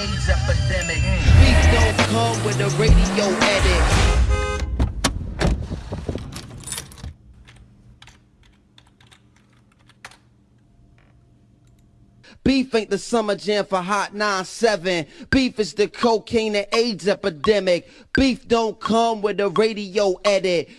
AIDS epidemic. Mm. Beef don't come with a radio edit. Beef ain't the summer jam for Hot 9-7. Beef is the cocaine and AIDS epidemic. Beef don't come with a radio edit.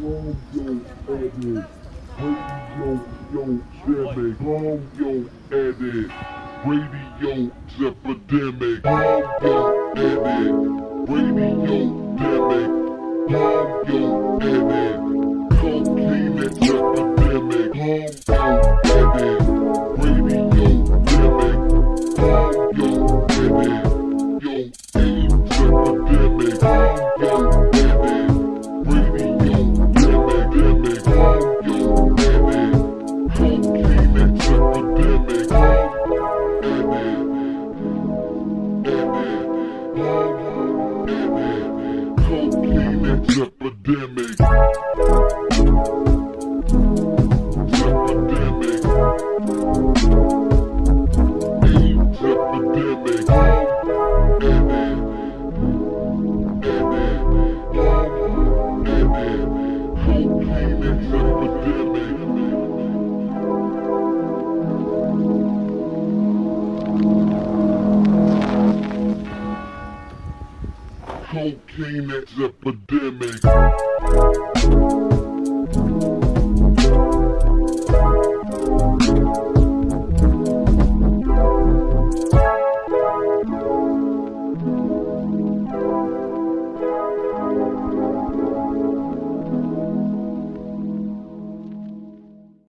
Yo, yo, edit. Radio, yo, epidemic. Bomb, yo, edit. Radio, epidemic. Bomb, yo, edit. Cocaine epidemic. Epidemic. Epidemic. Bomb, edit. Cocaine epidemic. Cocaine epidemic.